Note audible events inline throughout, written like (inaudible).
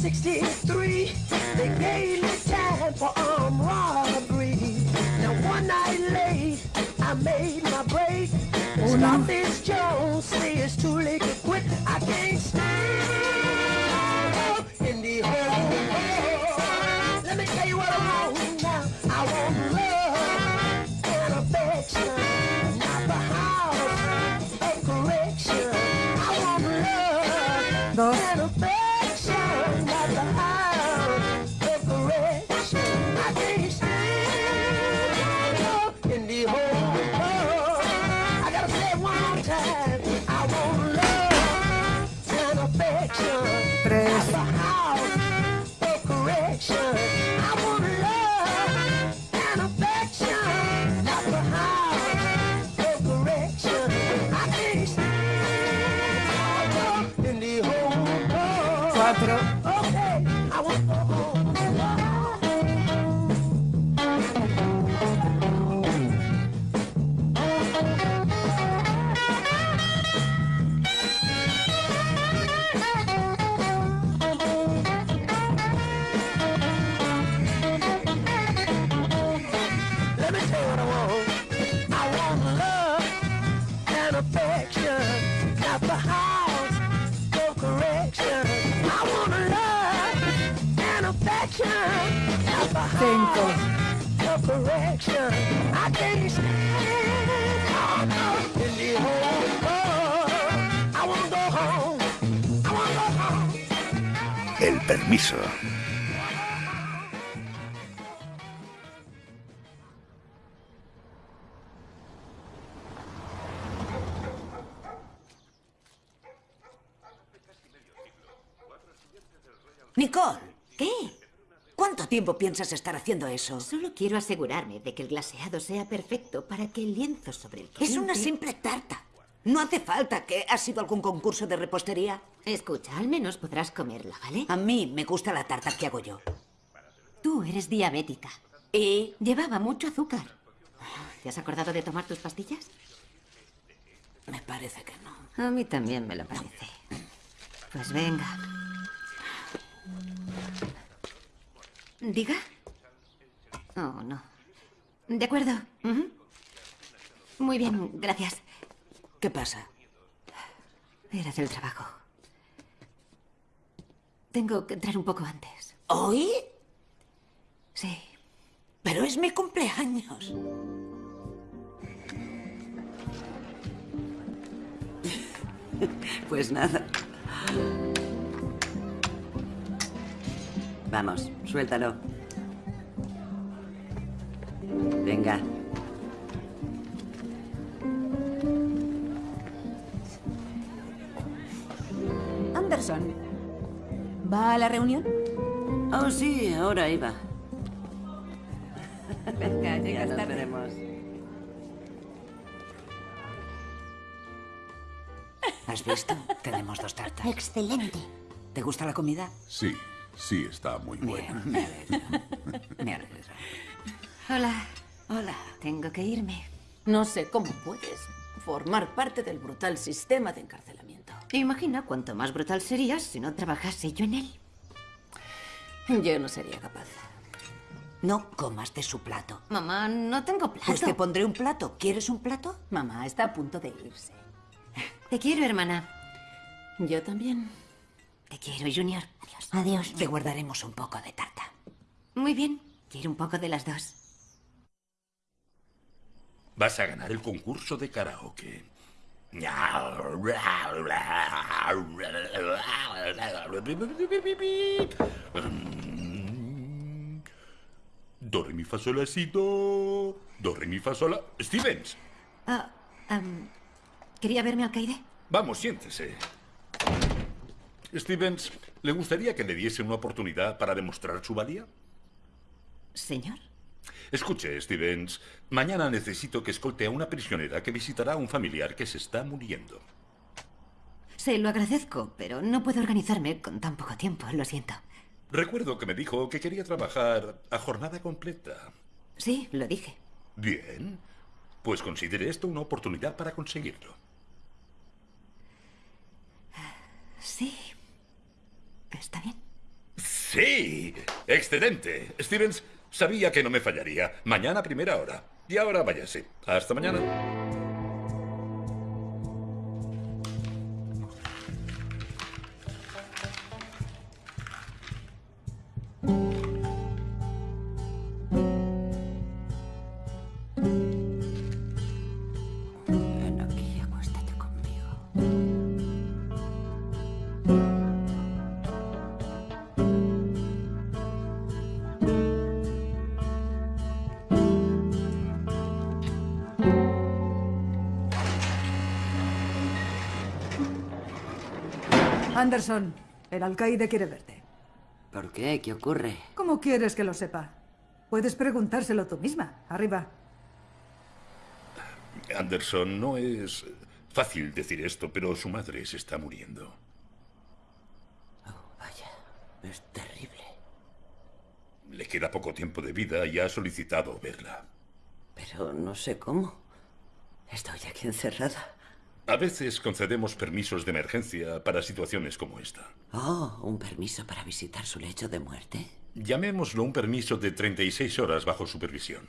63, they gave me time for armed robbery. Now one night late, I made my break. Oh, Stop this Jones, I can't the. I go home. I home. El permiso. Tiempo piensas estar haciendo eso? Solo quiero asegurarme de que el glaseado sea perfecto para que el lienzo sobre el que Es una simple tarta. No hace falta que ha sido algún concurso de repostería. Escucha, al menos podrás comerla, ¿vale? A mí me gusta la tarta que hago yo. Tú eres diabética. Y Llevaba mucho azúcar. ¿Te has acordado de tomar tus pastillas? me parece que no. A mí también me lo parece. Pues venga. ¿Diga? Oh, no. De acuerdo. Muy bien, gracias. ¿Qué pasa? Era del trabajo. Tengo que entrar un poco antes. ¿Hoy? Sí. Pero es mi cumpleaños. (laughs) Pues nada. Vamos, suéltalo. Venga. Anderson. ¿Va a la reunión? Oh, sí, ahora iba. Venga, Ya llegas nos veremos. ¿Has visto? Tenemos dos tartas. Excelente. ¿Te gusta la comida? Sí, sí, está muy buena. Bien, me. Me. Hola. Hola. Tengo que irme. No sé cómo puedes formar parte del brutal sistema de encarcelamiento. Imagina cuánto más brutal serías si no trabajase yo en él. Yo no sería capaz. No comas de su plato. Mamá, no tengo plato. Pues te pondré un plato. ¿Quieres un plato? Mamá está a punto de irse. Te quiero, hermana. Yo también. Te quiero, Junior. Adiós. Adiós. Te guardaremos un poco de tarta. Muy bien. Quiero un poco de las dos. Vas a ganar el concurso de karaoke. Do, re, mi, fa, sol, la, si, do. Do, re, mi, fa, sol, la... Stevens, Ah, am, ¿Quería verme alcaide? vamos, siéntese. Stevens, ¿le gustaría que le diese una oportunidad para demostrar su valía? Señor. Escuche, Stevens, mañana necesito que escolte a una prisionera que visitará a un familiar que se está muriendo. Se lo agradezco, pero no puedo organizarme con tan poco tiempo, lo siento. Recuerdo que me dijo que quería trabajar a jornada completa. Sí, lo dije. Bien, pues considere esto una oportunidad para conseguirlo. Sí. Está bien. Sí, excelente. Stevens, sabía que no me fallaría. Mañana primera hora. Y ahora váyase. Hasta mañana. Anderson, el alcaide quiere verte. ¿Por qué? ¿Qué ocurre? ¿Cómo quieres que lo sepa? Puedes preguntárselo tú misma. Arriba. Anderson, no es fácil decir esto, pero su madre se está muriendo. Oh, vaya. Es terrible. Le queda poco tiempo de vida y ha solicitado verla. Pero no sé cómo. Estoy aquí encerrada. A veces concedemos permisos de emergencia para situaciones como esta. Oh, un permiso para visitar su lecho de muerte. Llamémoslo un permiso de 36 horas bajo supervisión.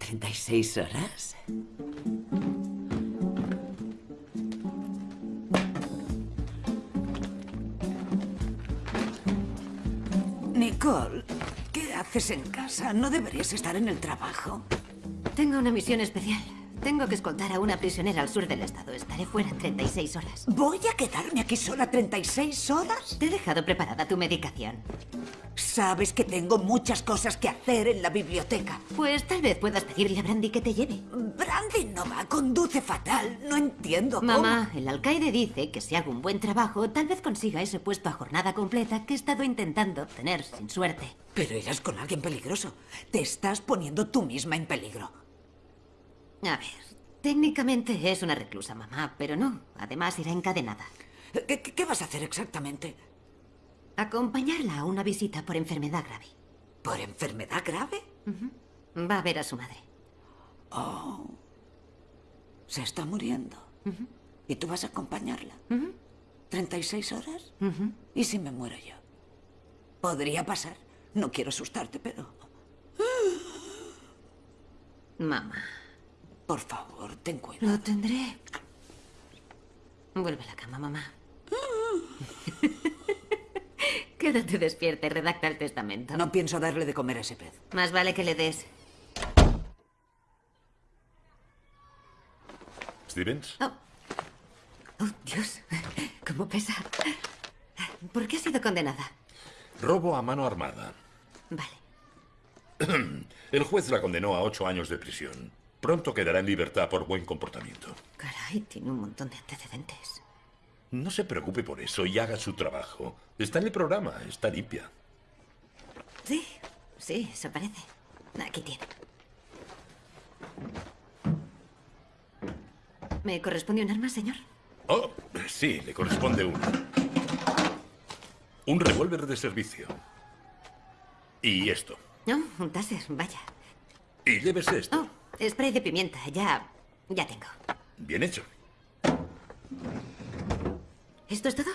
¿36 horas? Nicole, ¿qué haces en casa? ¿No deberías estar en el trabajo? Tengo una misión especial. Tengo que escoltar a una prisionera al sur del estado. Estaré fuera 36 horas. ¿Voy a quedarme aquí sola 36 horas? Te he dejado preparada tu medicación. Sabes que tengo muchas cosas que hacer en la biblioteca. Pues tal vez puedas pedirle a Brandy que te lleve. Brandy no va, conduce fatal. No entiendo cómo. Mamá, el alcaide dice que si hago un buen trabajo, tal vez consiga ese puesto a jornada completa que he estado intentando obtener sin suerte. Pero irás con alguien peligroso. Te estás poniendo tú misma en peligro. A ver, técnicamente es una reclusa, mamá, pero no. Además irá encadenada. ¿Qué, vas a hacer exactamente? Acompañarla a una visita por enfermedad grave. ¿Por enfermedad grave? Va a ver a su madre. Se está muriendo. ¿Y tú vas a acompañarla? ¿36 horas? ¿Y si me muero yo? Podría pasar. No quiero asustarte, pero... Mamá, Por favor, ten cuidado. lo tendré. Vuelve a la cama, mamá. (laughs) Quédate despierta y redacta el testamento. No pienso darle de comer a ese pez. Más vale que le des. Stevens, Oh. Oh, Dios. ¿Cómo pesa? ¿Por qué ha sido condenada? robo a mano armada. Vale. (clears throat) El juez la condenó a ocho años de prisión. Pronto quedará en libertad por buen comportamiento. Caray, tiene un montón de antecedentes. No se preocupe por eso y haga su trabajo. Está en el programa, está limpia. Sí, sí, eso parece. Aquí tiene. ¿Me corresponde un arma, señor? Oh, sí, le corresponde uno. Un revólver de servicio. Y esto. No, un taser, vaya. Y llévese esto. Oh, spray de pimienta, ya. ya tengo. Bien hecho. ¿Esto es todo?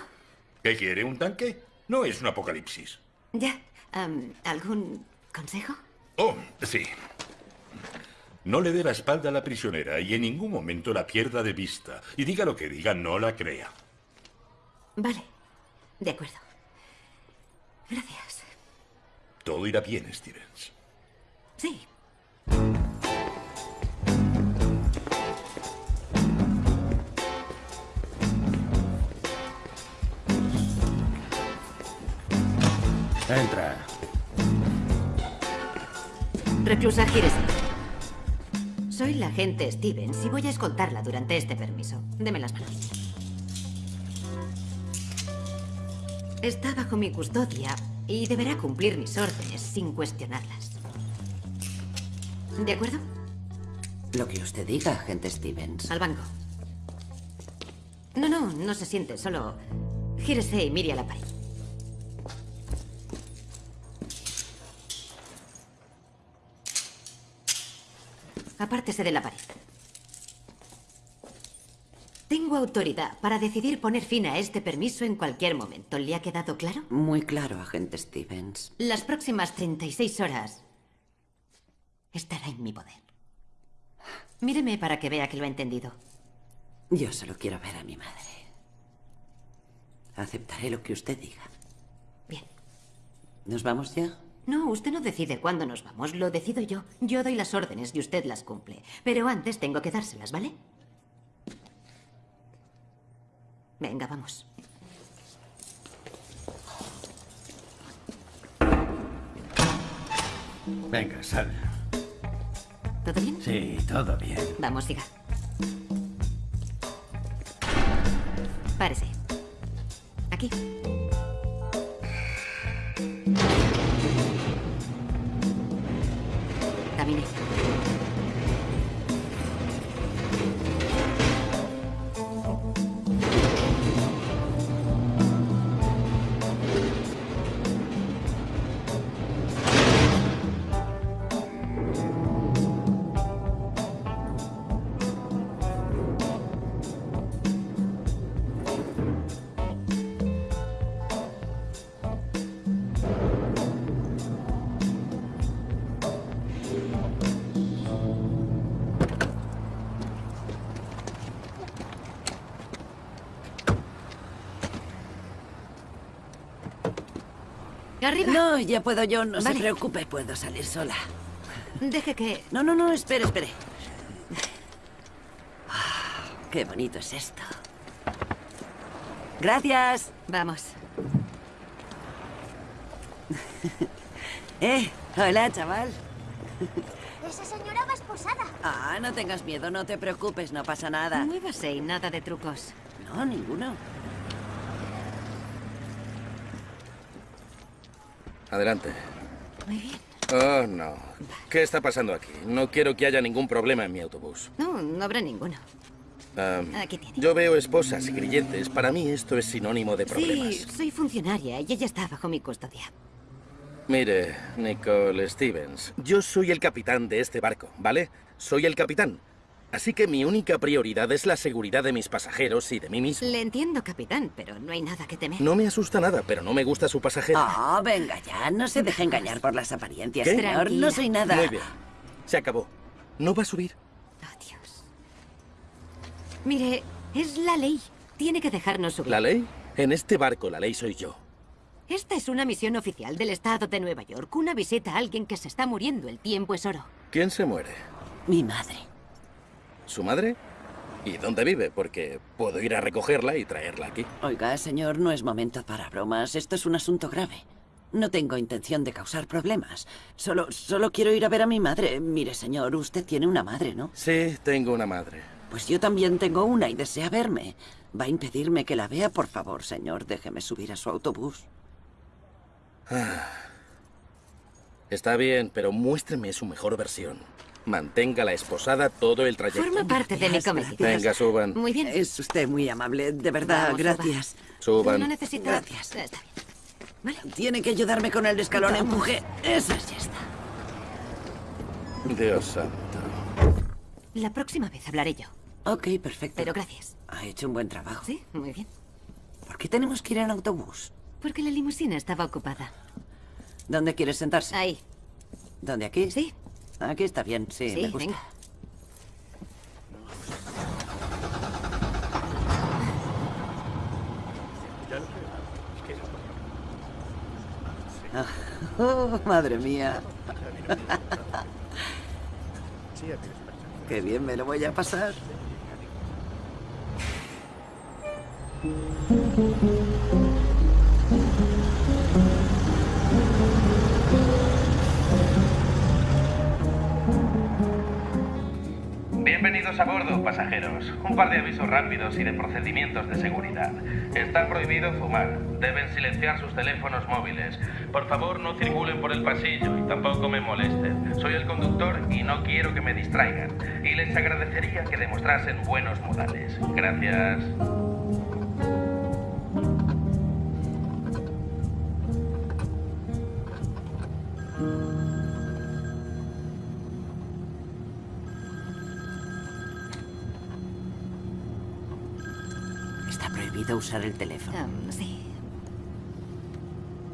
¿Qué quiere? ¿Un tanque? No es un apocalipsis. Ya. ¿Algún consejo? Oh, sí. No le dé la espalda a la prisionera y en ningún momento la pierda de vista. Y diga lo que diga, no la crea. Vale. De acuerdo. Gracias. Todo irá bien, Stevens. Sí. Entra. Reclusa Gires. Soy la agente Stevens y voy a escoltarla durante este permiso. Deme las manos. Está bajo mi custodia y deberá cumplir mis órdenes sin cuestionarlas. ¿De acuerdo? Lo que usted diga, agente Stevens. Al banco. No, no, no se siente, solo gírese y mire a la pared. Apártese de la pared. Tengo autoridad para decidir poner fin a este permiso en cualquier momento. ¿Le ha quedado claro? Muy claro, agente Stevens. Las próximas 36 horas estará en mi poder. Míreme para que vea que lo ha entendido. Yo solo quiero ver a mi madre. Aceptaré lo que usted diga. Bien. ¿Nos vamos ya? No, usted no decide cuándo nos vamos, lo decido yo. Yo doy las órdenes y usted las cumple. Pero antes tengo que dárselas, ¿vale? Venga, vamos. Venga, sal. ¿Todo bien? Sí, todo bien. Vamos, siga. Párese. Aquí. No, ya puedo yo, no Vale. se preocupe, puedo salir sola. Deje que... No, no, no, espere, espere. Ah, Qué bonito es esto. Gracias. Vamos. (laughs) Eh, hola, chaval. Esa señora va esposada. Ah, no tengas miedo, no te preocupes, no pasa nada. Muévase y nada de trucos. No, ninguno. Adelante. Muy bien. Oh, no. ¿Qué está pasando aquí? No quiero que haya ningún problema en mi autobús. No, no habrá ninguno. Aquí tiene. yo veo esposas y grilletes. Para mí esto es sinónimo de problemas. Sí, soy funcionaria y ella está bajo mi custodia. Mire, Nicole Stevens, yo soy el capitán de este barco, ¿vale? Soy el capitán. Así que mi única prioridad es la seguridad de mis pasajeros y de mí mismo. Le entiendo, capitán, pero no hay nada que temer. No me asusta nada, pero no me gusta su pasajero. Ah, venga ya, no se deje engañar por las apariencias, ¿Qué? señor. Tranquila. No soy nada. Muy bien. Se acabó. No va a subir. Oh, Dios. Mire, es la ley. Tiene que dejarnos subir. ¿La ley? En este barco la ley soy yo. Esta es una misión oficial del Estado de Nueva York. Una visita a alguien que se está muriendo. El tiempo es oro. ¿Quién se muere? Mi madre. ¿Su madre? ¿Y dónde vive? Porque puedo ir a recogerla y traerla aquí. Oiga, señor, no es momento para bromas. Esto es un asunto grave. No tengo intención de causar problemas. Solo, solo quiero ir a ver a mi madre. Mire, señor, usted tiene una madre, ¿no? Sí, tengo una madre. Pues yo también tengo una y desea verme. ¿Va a impedirme que la vea? Por favor, señor, déjeme subir a su autobús. Está bien, pero muéstreme su mejor versión. Manténgala esposada todo el trayecto. Forma parte de mi cometido. Venga, suban. Muy bien. Es usted muy amable, de verdad, Vamos, gracias. Suban. No necesita... Gracias. Está bien. Tiene que ayudarme con el escalón, empuje. Eso ya está. Dios santo. La próxima vez hablaré yo. Ok, perfecto. Pero gracias. Ha hecho un buen trabajo. Sí, muy bien. ¿Por qué tenemos que ir en autobús? Porque la limusina estaba ocupada. ¿Dónde quieres sentarse? Ahí. ¿Dónde aquí? Sí. Aquí está bien, sí, Sí, me gusta. venga. (laughs) Oh, madre mía. Qué bien me lo voy a pasar. Bienvenidos a bordo, pasajeros. Un par de avisos rápidos y de procedimientos de seguridad. Está prohibido fumar. Deben silenciar sus teléfonos móviles. Por favor, no circulen por el pasillo y tampoco me molesten. Soy el conductor y no quiero que me distraigan. Y les agradecería que demostrasen buenos modales. Gracias. Prohibido usar el teléfono. Um, sí.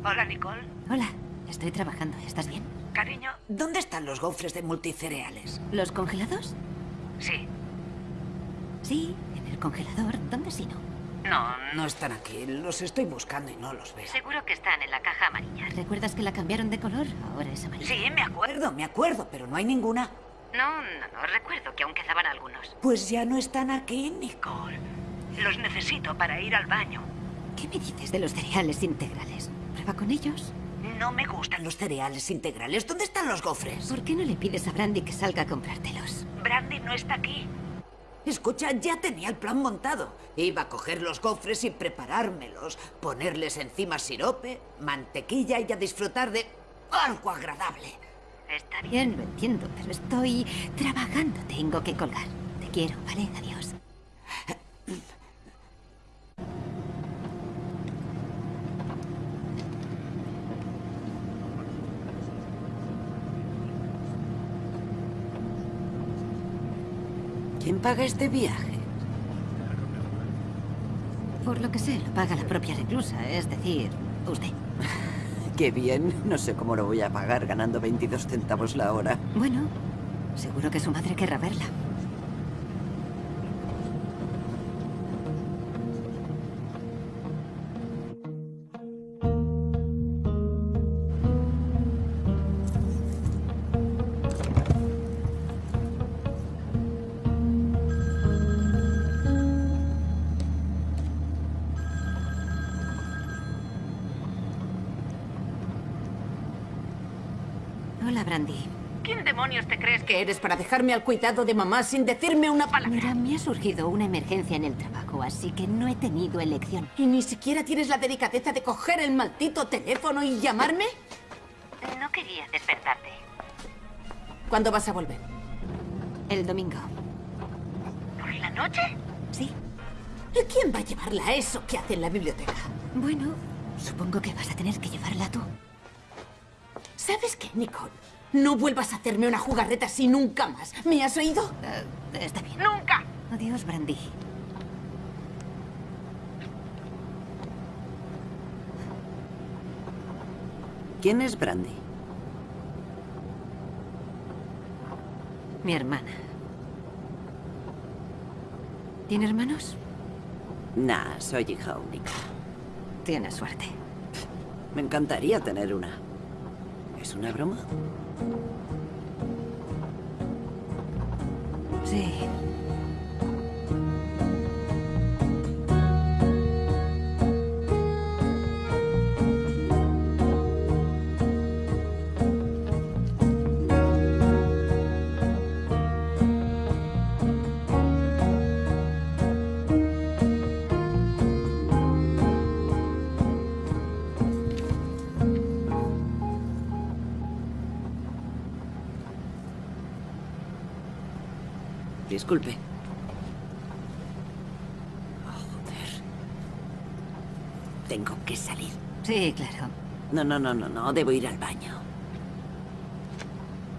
Hola, Nicole. Hola, estoy trabajando. ¿Estás bien? Cariño, ¿dónde están los gofres de multicereales? ¿Los congelados? Sí. Sí, en el congelador. ¿Dónde si no? No, no están aquí. Los estoy buscando y no los veo. Seguro que están en la caja amarilla. ¿Recuerdas que la cambiaron de color? Ahora es amarilla. Sí, me acuerdo, me acuerdo, pero no hay ninguna. No, no, no. Recuerdo que aún quedaban algunos. Pues ya no están aquí, Nicole. Los necesito para ir al baño. ¿Qué me dices de los cereales integrales? ¿Prueba con ellos? No me gustan los cereales integrales. ¿Dónde están los gofres? ¿Por qué no le pides a Brandy que salga a comprártelos? Brandy no está aquí. Escucha, ya tenía el plan montado. Iba a coger los gofres y preparármelos, ponerles encima sirope, mantequilla y a disfrutar de algo agradable. Está bien, lo entiendo, pero estoy trabajando. Tengo que colgar. Te quiero, ¿vale? Adiós. ¿Quién paga este viaje? Por lo que sé, lo paga la propia reclusa, es decir, usted. (laughs) Qué bien. No sé cómo lo voy a pagar ganando 22 centavos la hora. Bueno, seguro que su madre querrá verla. Eres para dejarme al cuidado de mamá sin decirme una palabra? Mira, me ha surgido una emergencia en el trabajo, así que no he tenido elección. ¿Y ni siquiera tienes la delicadeza de coger el maldito teléfono y llamarme? No quería despertarte. ¿Cuándo vas a volver? El domingo. ¿Por la noche? Sí. ¿Y quién va a llevarla a eso que hace en la biblioteca? Bueno, supongo que vas a tener que llevarla tú. ¿Sabes qué, Nicole? No vuelvas a hacerme una jugarreta así nunca más. ¿Me has oído? Eh, está bien. ¡Nunca! Adiós, Brandy. ¿Quién es Brandy? Mi hermana. ¿Tiene hermanos? Nah, soy hija única. Tienes suerte. Me encantaría tener una. ¿Es una broma? Sí. Disculpe. Oh, joder. Tengo que salir. Sí, claro. No, no, no, no, no. Debo ir al baño.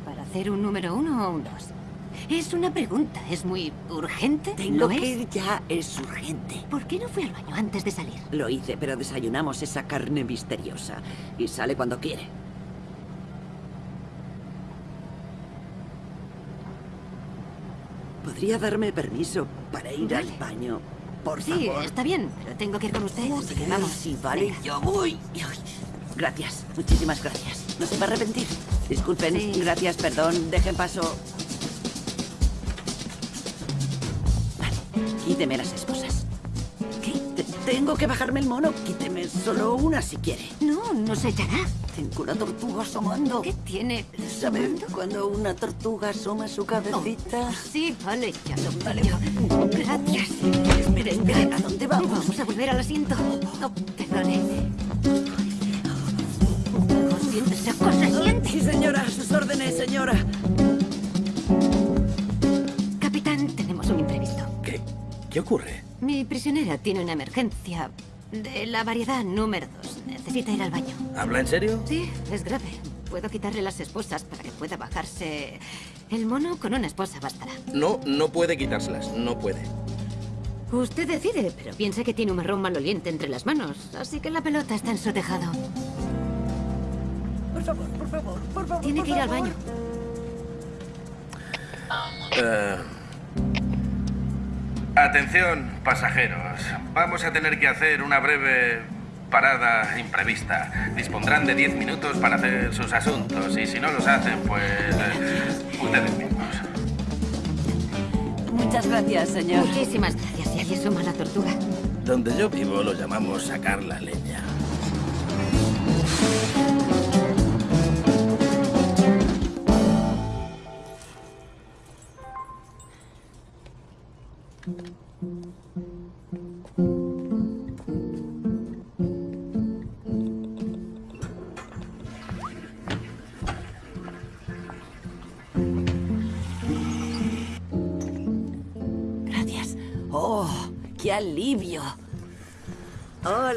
¿Para hacer un número uno o un dos? Es una pregunta. ¿Es muy urgente? Tengo ¿Lo que es? ir ya. Es urgente. ¿Por qué no fue al baño antes de salir? Lo hice, pero desayunamos esa carne misteriosa. Y sale cuando quiere. ¿Podría darme permiso para ir al baño? Por Sí, favor. está bien, pero tengo que ir con usted, así que vamos. Sí, vale, Venga. yo voy. Gracias, muchísimas gracias. No se va a arrepentir. Disculpen, Sí. gracias, perdón, dejen paso. Vale, quíteme las esposas. ¿Qué? Te- tengo que bajarme el mono. Quíteme solo una si quiere. No, no se echará. Tengo una tortuga asomando. ¿Qué tiene? ¿Sabe ¿Asomando? cuando una tortuga asoma su cabecita? Sí, vale, ya lo pillo. Gracias. Espere, ¿a dónde vamos? Vamos a volver al asiento. No, perdone. Cosa, siente. Sí, señora, a sus órdenes, señora. Capitán, tenemos un imprevisto. ¿Qué? ¿Qué ocurre? Mi prisionera tiene una emergencia de la variedad número dos. Necesita ir al baño. ¿Habla en serio? Sí, es grave. Puedo quitarle las esposas para que pueda bajarse. El mono con una esposa bastará. No, no puede quitárselas. No puede. Usted decide, pero piensa que tiene un marrón maloliente entre las manos, así que la pelota está en su tejado. Por favor, por favor, por favor. Tiene por que ir al baño. Eh, Atención, pasajeros. Vamos a tener que hacer una breve parada imprevista. Dispondrán de 10 minutos para hacer sus asuntos y si no los hacen, pues eh, ustedes mismos. Muchas gracias, señor. Muchísimas gracias. Y allí asoma la tortuga. donde yo vivo lo llamamos sacar la leña.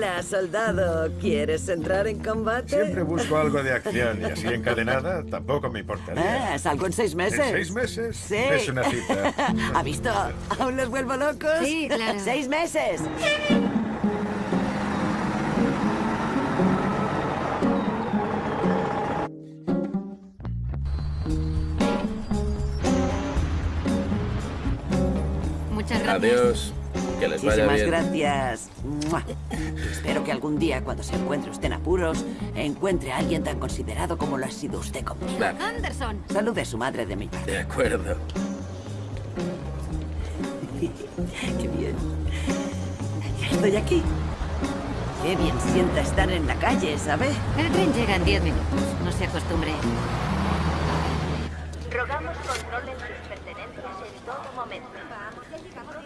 Hola, soldado. ¿Quieres entrar en combate? Siempre busco algo de acción y así encadenada tampoco me importaría. Ah, salgo en seis meses. ¿En seis meses? Sí. Es una cita. (laughs) ¿Ha visto? ¿Aún los vuelvo locos? Sí, claro. (laughs) ¡Seis meses! Muchas gracias. Adiós. Que les vaya Muchísimas bien. gracias. Mua. Espero que algún día, cuando se encuentre usted en apuros, encuentre a alguien tan considerado como lo ha sido usted conmigo. Claro. Anderson. Salude a su madre de mi parte. De acuerdo. (laughs) Qué bien. Ya estoy aquí. Qué bien sienta estar en la calle, ¿sabe? El tren llega en 10 minutos. No se acostumbre. Rogamos controlen sus pertenencias en todo momento.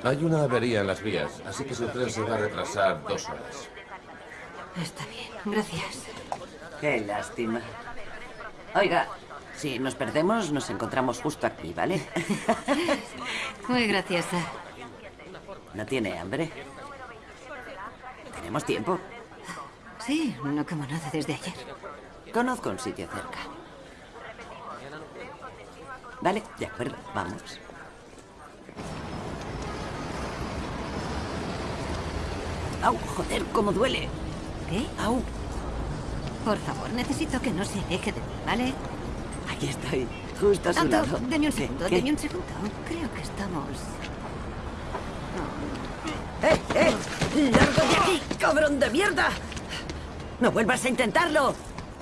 Hay una avería en las vías, así que su tren se va a retrasar dos horas. Está bien. Gracias. Qué lástima. Oiga, si nos perdemos, nos encontramos justo aquí, ¿vale? (laughs) Muy graciosa. ¿No tiene hambre? ¿Tenemos tiempo? Sí, no como nada desde ayer. Conozco un sitio cerca. Vale, de acuerdo, vamos. ¡Au! ¡Joder, cómo duele! ¿Qué? ¡Au! Por favor, necesito que no se aleje de mí, ¿vale? Aquí estoy, justo a su lado. deme un segundo, ¿Qué? deme un segundo. Creo que estamos... ¡Eh, eh! ¡Largo de aquí, cabrón de mierda! ¡No vuelvas a intentarlo!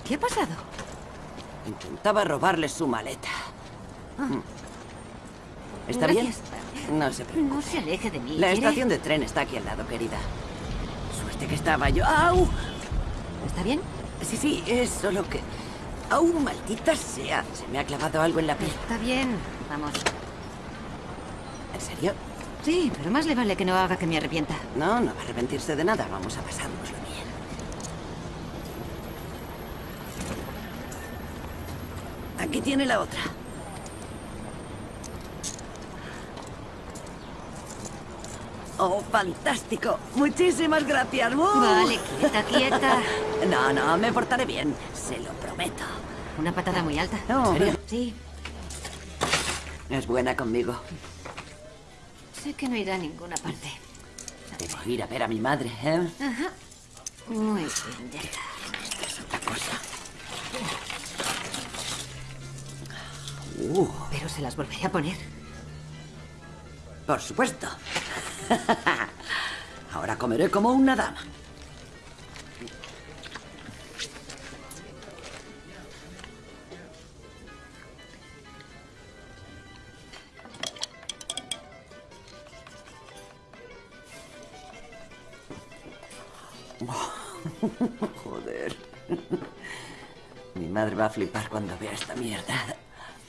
¿Qué ha pasado? Intentaba robarle su maleta. Mm. ¿Está Gracias. bien? No se preocupe. No se aleje de mí. La ¿quiere? estación de tren está aquí al lado, querida. Que estaba yo. ¡Au! ¿Está bien? Sí, sí, es solo que... ¡Au, maldita sea! Se me ha clavado algo en la piel. Está bien. Vamos. ¿En serio? Sí, pero más le vale que no haga que me arrepienta. No, no va a arrepentirse de nada. Vamos a pasárnoslo bien. Aquí tiene la otra. ¡Oh, fantástico! Muchísimas gracias. ¡Uh! Vale, quieta, quieta. (laughs) No, no, me portaré bien. Se lo prometo. Una patada muy alta. No, ¿En serio? Sí. Es buena conmigo. Sé que no irá a ninguna parte. Debo ir a ver a mi madre, ¿eh? Ajá. Muy bien, ya está. Esta es otra cosa. Uh, Pero se las volveré a poner. por supuesto. (laughs) Ahora comeré como una dama. (laughs) Joder. (laughs) Mi madre va a flipar cuando vea esta mierda.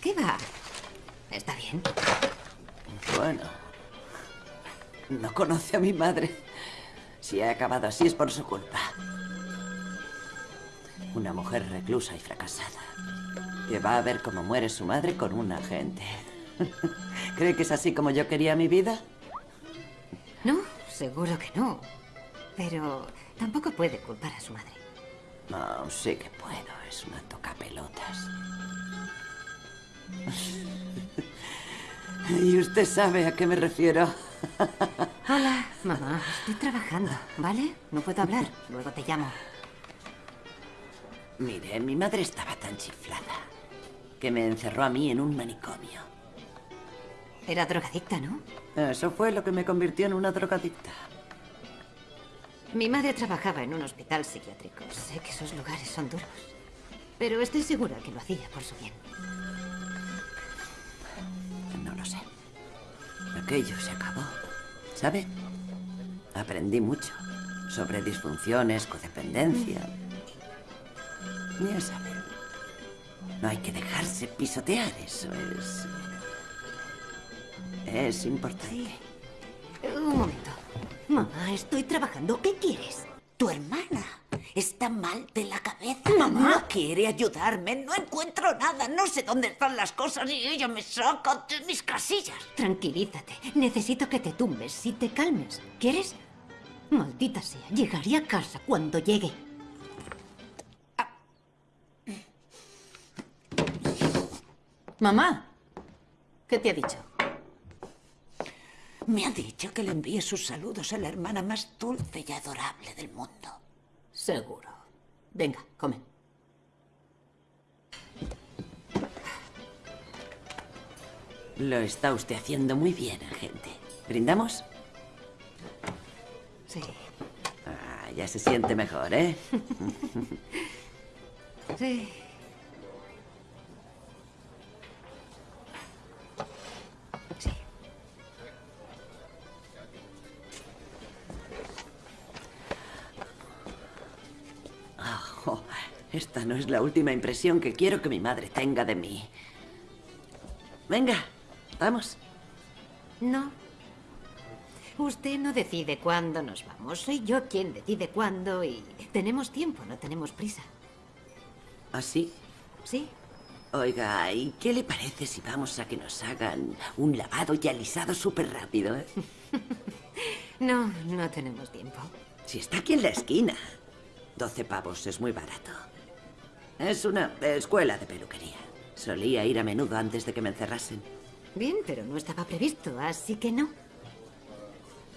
¿Qué va? Está bien. Bueno. No conoce a mi madre. Si ha acabado así es por su culpa. Una mujer reclusa y fracasada. Que va a ver cómo muere su madre con un agente. (laughs) ¿Cree que es así como yo quería mi vida? No, seguro que no. Pero tampoco puede culpar a su madre. No, sí que puedo. Es una tocapelotas. (laughs) ¿Y usted sabe a qué me refiero? Hola. Mamá, estoy trabajando, ¿vale? No puedo hablar. Luego te llamo. Mire, mi madre estaba tan chiflada que me encerró a mí en un manicomio. Era drogadicta, ¿no? Eso fue lo que me convirtió en una drogadicta. Mi madre trabajaba en un hospital psiquiátrico. Sé que esos lugares son duros. Pero estoy segura que lo hacía por su bien. No lo sé. Aquello se acabó. ¿Sabe? Aprendí mucho sobre disfunciones, codependencia. Ya sabe. No hay que dejarse pisotear, eso es... Es importante. Un momento. Mamá, estoy trabajando. ¿Qué quieres? Tu hermana está mal de la cabeza. Mamá. No quiere ayudarme. No encuentro nada. No sé dónde están las cosas y ella me saca de mis casillas. Tranquilízate. Necesito que te tumbes y te calmes. ¿Quieres? Maldita sea. Llegaré a casa cuando llegue. Mamá, ¿qué te ha dicho? Me ha dicho que le envíe sus saludos a la hermana más dulce y adorable del mundo. Seguro. Venga, come. Lo está usted haciendo muy bien, agente. ¿Brindamos? Sí. Ah, ya se siente mejor, ¿eh? (laughs) Sí. Esta no es la última impresión que quiero que mi madre tenga de mí. Venga, vamos. No. Usted no decide cuándo nos vamos. Soy yo quien decide cuándo y tenemos tiempo, no tenemos prisa. ¿Así? Sí. Oiga, ¿y qué le parece si vamos a que nos hagan un lavado y alisado súper rápido? eh? (laughs) No, no tenemos tiempo. Si está aquí en la esquina. 12 pavos es muy barato. Es una escuela de peluquería. Solía ir a menudo antes de que me encerrasen. Bien, pero no estaba previsto, así que no.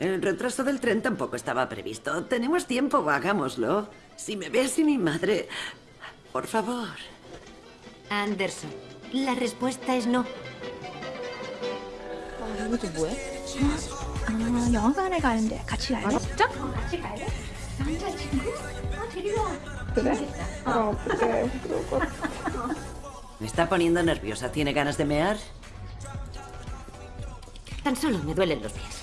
El retraso del tren tampoco estaba previsto. Tenemos tiempo, hagámoslo. Si me ve así mi madre... Por favor. Anderson, la respuesta es no. 아, 이거 또 뭐야? 아, 영화관에 가는데 같이 갈래? 진짜? 같이 갈래? 남자친구? 아, 데리러 와. Ah. Me está poniendo nerviosa. ¿Tiene ganas de mear? Tan solo me duelen los pies.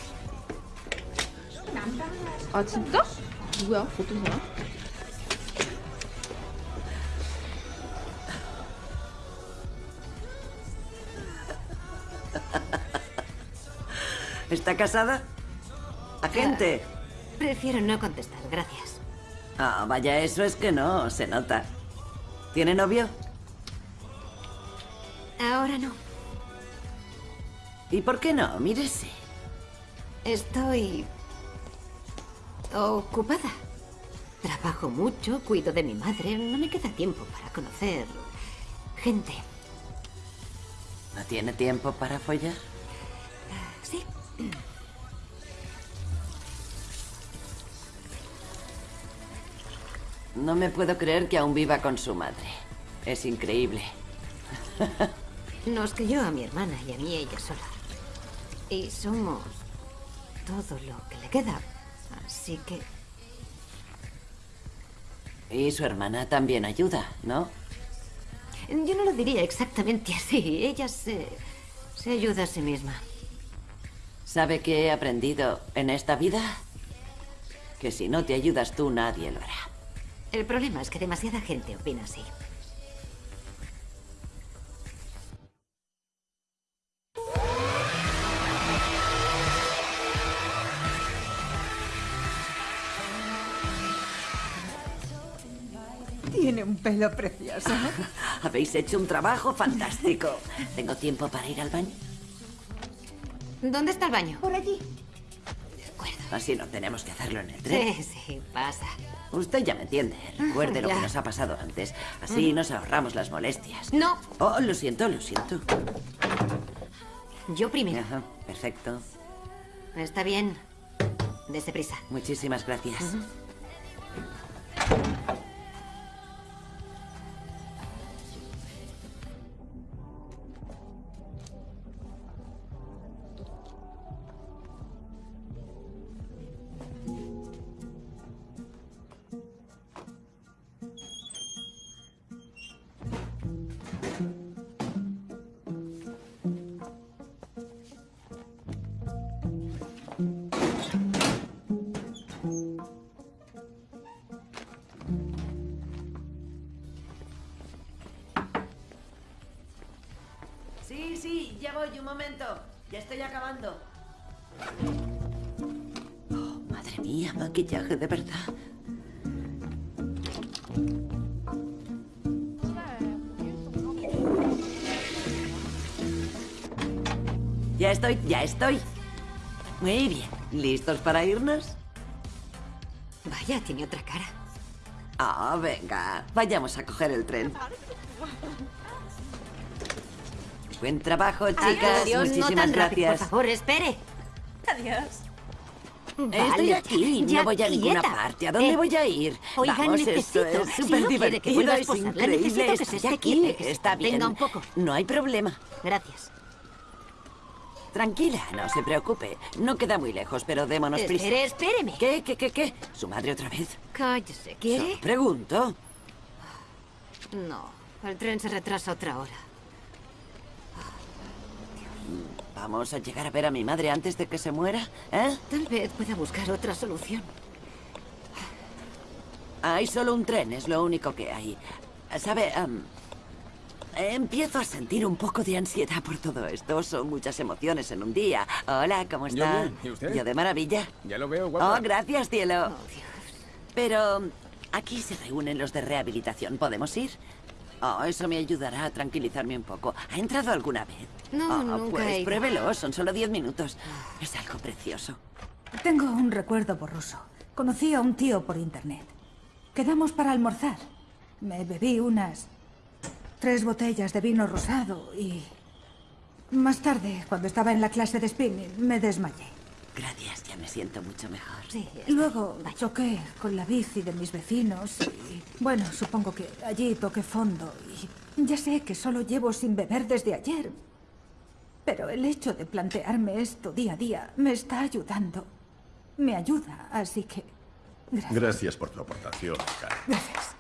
¿Está casada? ¡Agente! Prefiero no contestar, gracias. Ah, vaya, eso es que no, se nota. ¿Tiene novio? Ahora no. ¿Y por qué no? Mírese. Estoy ocupada. Trabajo mucho, cuido de mi madre. No me queda tiempo para conocer gente. ¿No tiene tiempo para follar? No me puedo creer que aún viva con su madre. Es increíble. Nos crió a mi hermana y a mí ella sola. Y somos todo lo que le queda. Así que Y su hermana también ayuda, ¿no? yo no lo diría exactamente así. Ella se, se ayuda a sí misma. ¿Sabe qué he aprendido en esta vida? Que si no te ayudas tú, nadie lo hará. El problema es que demasiada gente opina así. Tiene un pelo precioso. (laughs) Habéis hecho un trabajo fantástico. ¿Tengo tiempo para ir al baño? ¿Dónde está el baño? Por allí. Así no tenemos que hacerlo en el tren. Sí, sí, pasa. Usted ya me entiende. Recuerde lo Ya. que nos ha pasado antes. Así nos ahorramos las molestias. No. Oh, lo siento, lo siento. Yo primero. Ajá, perfecto. Está bien. Dese prisa. Muchísimas gracias. Estoy. Muy bien. ¿Listos para irnos? Vaya, tiene otra cara. Ah, venga. Vayamos a coger el tren. Buen trabajo, chicas. Adiós, no Muchísimas rápido, gracias. Por favor, espere. Adiós. Estoy Vale, aquí, ya no voy a ninguna quieta. parte. ¿A dónde Eh, voy a ir? Oigan, Vamos, necesito. esto es si súper no que divertido, a es posarla, increíble. necesito que se Estoy esté aquí, que está bien. contenga un poco. No hay problema. Gracias. Tranquila, no se preocupe. No queda muy lejos, pero démonos prisa. Espere, espéreme. ¿Qué, qué, qué, qué? ¿Su madre otra vez? Cállese, ¿quiere? Pregunto. No, el tren se retrasa otra hora. ¿Vamos a llegar a ver a mi madre antes de que se muera? ¿Eh? Tal vez pueda buscar otra solución. Hay solo un tren, es lo único que hay. ¿Sabe? Am, empiezo a sentir un poco de ansiedad por todo esto. Son muchas emociones en un día. Hola, ¿cómo Yo está? bien, ¿y usted? Yo de maravilla. Ya lo veo, guapa. Oh, gracias, cielo. Pero aquí se reúnen los de rehabilitación. ¿Podemos ir? Oh, eso me ayudará a tranquilizarme un poco. ¿Ha entrado alguna vez? No, Oh, nunca Pues he ido. pruébelo, son solo diez minutos. Es algo precioso. Tengo un recuerdo borroso. Conocí a un tío por internet. Quedamos para almorzar. Me bebí unas tres botellas de vino rosado y... Más tarde, cuando estaba en la clase de spinning, me desmayé. Gracias, ya me siento mucho mejor. Sí. Luego choqué con la bici de mis vecinos y... Bueno, supongo que allí toqué fondo y... Ya sé que solo llevo sin beber desde ayer. Pero el hecho de plantearme esto día a día me está ayudando. Me ayuda, así que... Gracias. Gracias por tu aportación, Karen. Gracias.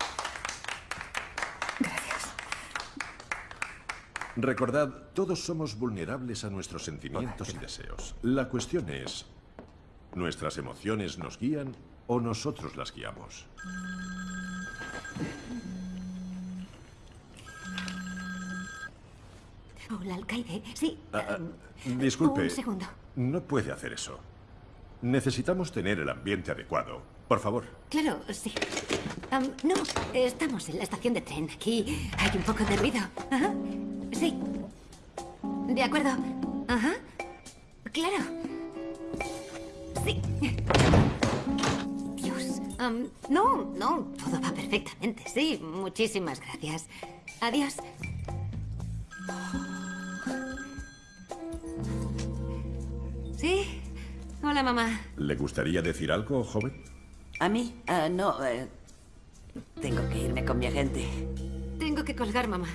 Recordad, todos somos vulnerables a nuestros sentimientos y deseos. La cuestión es, ¿nuestras emociones nos guían o nosotros las guiamos? Hola, alcaide. Sí. Ah, ah, disculpe, Un segundo. no puede hacer eso. Necesitamos tener el ambiente adecuado. Por favor. Claro, sí. No, estamos en la estación de tren. Aquí hay un poco de ruido. Ajá. Sí. De acuerdo. Ajá. Claro. Sí. Dios. No, no, todo va perfectamente. Sí, muchísimas gracias. Adiós. Sí. Hola, mamá. ¿Le gustaría decir algo, joven? ¿A mí? Ah, no, eh, tengo que irme con mi agente. Tengo que colgar, mamá.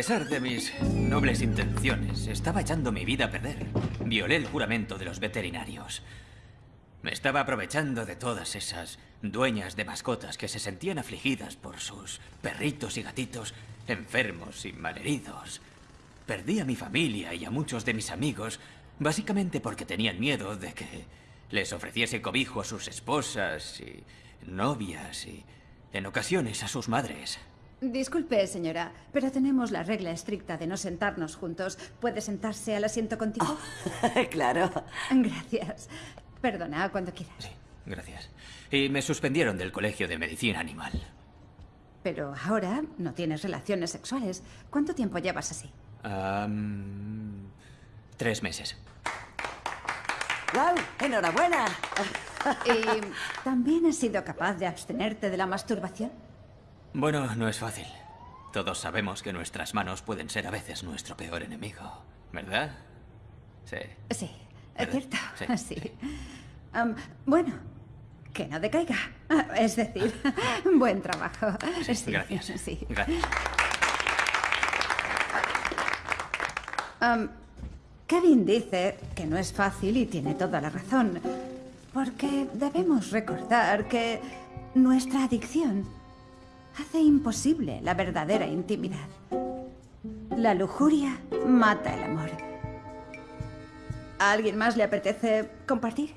Pesar de mis nobles intenciones, estaba echando mi vida a perder. Violé el juramento de los veterinarios. Me estaba aprovechando de todas esas dueñas de mascotas que se sentían afligidas por sus perritos y gatitos enfermos y malheridos. Perdí a mi familia y a muchos de mis amigos, básicamente porque tenían miedo de que les ofreciese cobijo a sus esposas y novias y, en ocasiones, a sus madres. Disculpe, señora, pero tenemos la regla estricta de no sentarnos juntos. ¿Puede sentarse al asiento contigo? (laughs) claro. Gracias. Perdona, cuando quieras. Gracias. Y me suspendieron del Colegio de Medicina Animal. Pero ahora no tienes relaciones sexuales. ¿Cuánto tiempo llevas así? Tres meses. ¡Wow! ¡Enhorabuena! ¿Y también has sido capaz de abstenerte de la masturbación? Bueno, no es fácil. Todos sabemos que nuestras manos pueden ser a veces nuestro peor enemigo, ¿verdad? Sí. Sí, es ¿Verdad? cierto. Sí. (laughs) Sí. Bueno, que no decaiga. (laughs) Es decir, (laughs) buen trabajo. Sí, Gracias. Sí. Gracias. Kevin dice que no es fácil y tiene toda la razón. Porque debemos recordar que nuestra adicción hace imposible la verdadera intimidad. La lujuria mata el amor. ¿A alguien más le apetece compartir?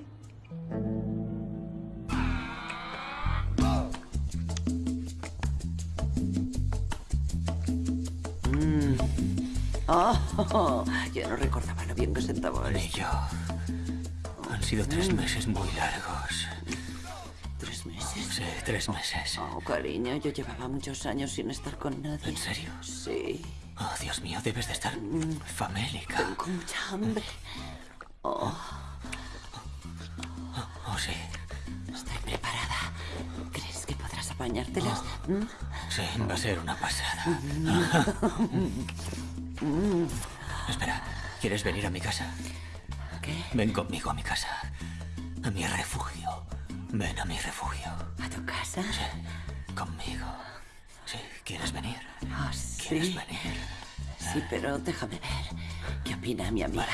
Mm. Oh, yo no recordaba lo bien que sentaba Ni yo. Han sido tres Mm. meses muy largos. Sí, tres meses. Oh, cariño, yo llevaba muchos años sin estar con nadie. ¿En serio? Sí. Oh, Dios mío, debes de estar famélica. Tengo mucha hambre. Oh, Oh, sí. estoy preparada. ¿Crees que podrás apañártelas? ¿Mm? Sí, va a ser una pasada. (laughs) Mm. Espera, ¿quieres venir a mi casa? ¿Qué? Ven conmigo a mi casa. A mi refugio. Ven a mi refugio. ¿A tu casa? Sí, conmigo. Sí, ¿quieres venir? Oh, sí. ¿Quieres venir? Sí, pero déjame ver. ¿Qué opina mi amiga?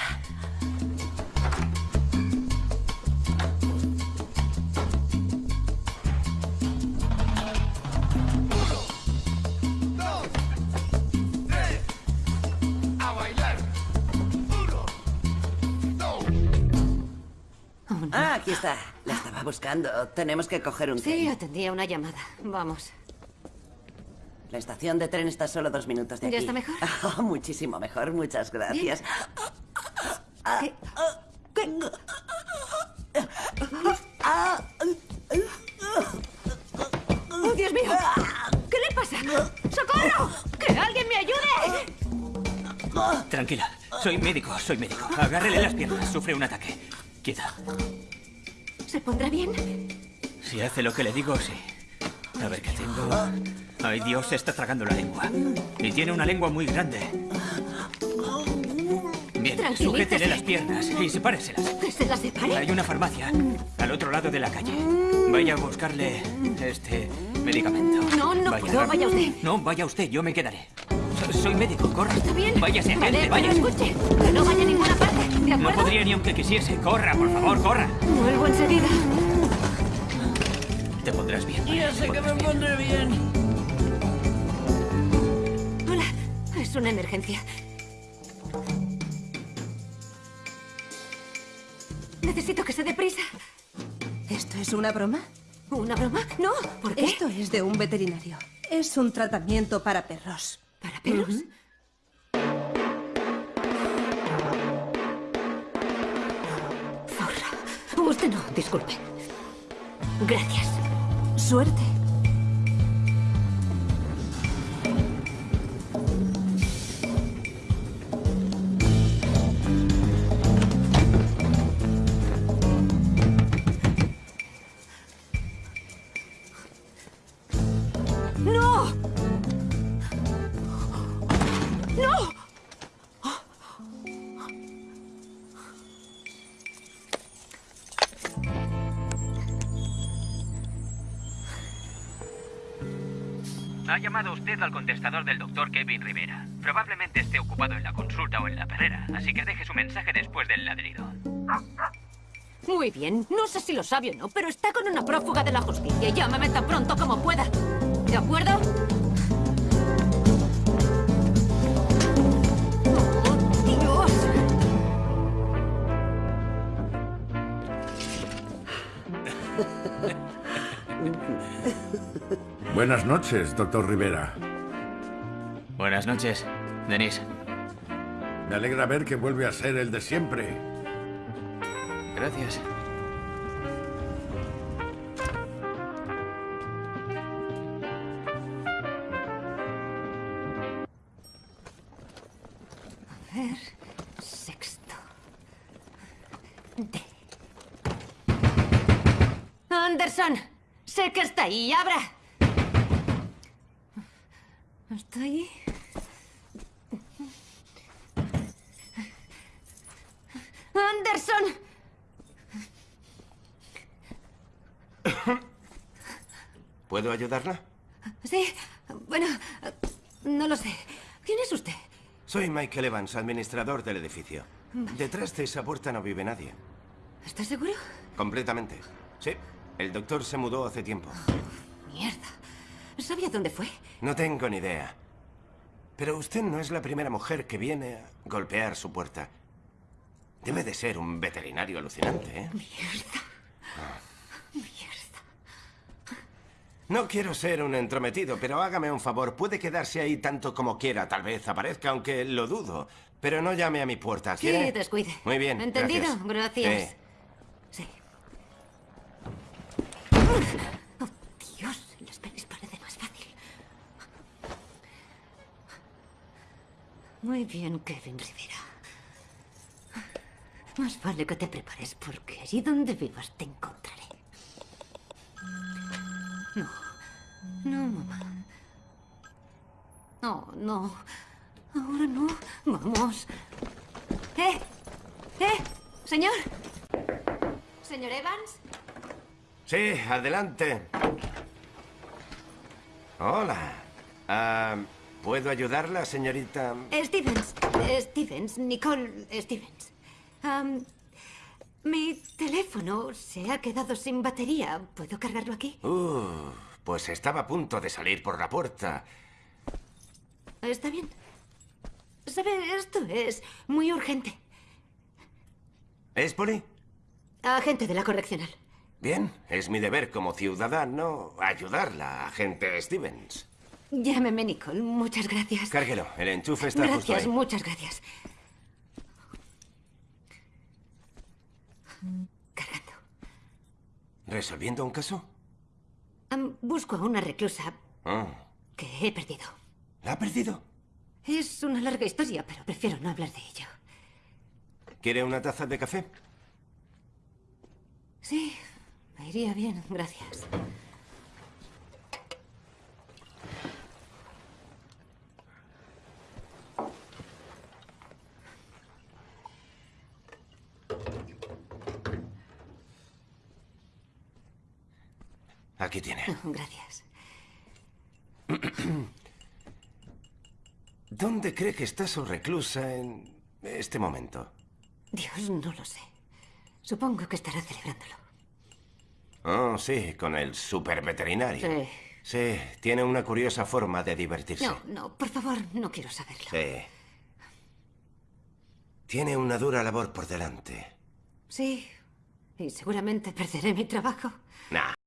Ah, aquí está. La estaba buscando. Tenemos que coger un Sí, tren. atendía una llamada. Vamos. La estación de tren está solo dos minutos de aquí. ¿Ya está mejor? Ah, (laughs) muchísimo mejor. Muchas gracias. ¿Qué? ¡Oh, Dios mío! ¿Qué le pasa? ¡Socorro! ¡Que alguien me ayude! Tranquila, soy médico, soy médico. Agárrele las piernas, sufre un ataque. Quieta. ¿Se pondrá bien? Si hace lo que le digo, sí. A ver qué tengo. Ay, Dios, se está tragando la lengua. Y tiene una lengua muy grande. Bien, sujétele las piernas y sepáreselas. ¿Que se la separe? Hay una farmacia al otro lado de la calle. Vaya a buscarle este medicamento. No, no puedo, vaya usted. No, vaya usted, yo me quedaré. So- soy médico, corra. ¿Está bien? Váyase, Vale, pero vaya. escuche, que no vaya a ninguna parte, ¿de No podría ni aunque quisiese. Corra, por favor, corra. Vuelvo enseguida. Te pondrás bien. Ya sé que me pondré bien. Hola, es una emergencia. Necesito que se dé prisa. ¿Esto es una broma? ¿Una broma? No, ¿por qué? Esto es de un veterinario. Es un tratamiento para perros. ¿Para perros? Usted no, disculpe. Gracias. Suerte. Al contestador del doctor Kevin Rivera. Probablemente esté ocupado en la consulta o en la perrera, así que deje su mensaje después del ladrido. Muy bien, no sé si lo sabe o no, pero está con una prófuga de la justicia. Llámame tan pronto como pueda. ¿De acuerdo? Buenas noches, doctor Rivera. Buenas noches, Denise. Me alegra ver que vuelve a ser el de siempre. Gracias. Ayudarla? Sí, bueno, no lo sé. ¿Quién es usted? Soy Michael Evans, administrador del edificio. Detrás de esa puerta no vive nadie. ¿Estás seguro? Completamente. Sí. El doctor se mudó hace tiempo. Mierda. ¿Sabía dónde fue? No tengo ni idea. Pero usted no es la primera mujer que viene a golpear su puerta. Debe de ser un veterinario alucinante, ¿eh? Mierda. Mierda. No quiero ser un entrometido, pero hágame un favor. Puede quedarse ahí tanto como quiera. Tal vez aparezca, aunque lo dudo. Pero no llame a mi puerta, ¿quiere? Sí, descuide. Muy bien, ¿Entendido? gracias. Gracias. Sí. Oh, Dios, las pelis parece más fácil. Muy bien, Kevin Rivera. Más vale que te prepares, porque allí donde vivas te encontraré. No. No, mamá. No, no. Ahora no. Vamos. ¡Eh! ¡Eh! Señor. Señor Evans. Sí, adelante. Hola. Ah, ¿Puedo ayudarla, señorita? Stevens. Stevens. Nicole Stevens. Am, mi teléfono se ha quedado sin batería. ¿Puedo cargarlo aquí? Uh, pues estaba a punto de salir por la puerta. Está bien. ¿Sabe? Esto es muy urgente. ¿Es Polly? Agente de la correccional. Bien, es mi deber como ciudadano ayudarla, agente Stevens. Llámeme Nicole. Muchas gracias. Cárguelo, el enchufe está justo Gracias, ahí. muchas gracias. ¿Resolviendo un caso? Busco a una reclusa Ah, que he perdido. ¿La ha perdido? Es una larga historia, pero prefiero no hablar de ello. ¿Quiere una taza de café? Sí, me iría bien, gracias. Aquí tiene. (laughs) Gracias. (clears throat) ¿Dónde cree que está su reclusa en este momento? Dios, no lo sé. Supongo que estará celebrándolo. Oh, sí, con el super veterinario. Sí. Sí, tiene una curiosa forma de divertirse. No, no, por favor, no quiero saberlo. Sí. Tiene una dura labor por delante. Sí, y seguramente perderé mi trabajo. Nah,